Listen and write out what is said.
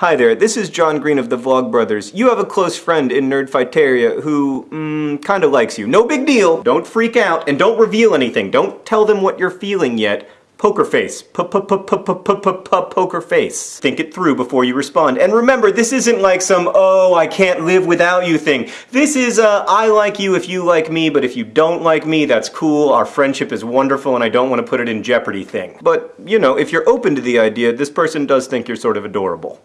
Hi there, this is John Green of the Vlogbrothers. You have a close friend in Nerdfighteria who, mm, kinda likes you. No big deal. Don't freak out, and don't reveal anything. Don't tell them what you're feeling yet. Poker face. P -p -p poker face. Think it through before you respond. And remember, this isn't like some, oh, I can't live without you thing. This is uh, i like you if you like me, but if you don't like me, that's cool. Our friendship is wonderful and I don't want to put it in jeopardy thing. But, you know, if you're open to the idea, this person does think you're sort of adorable.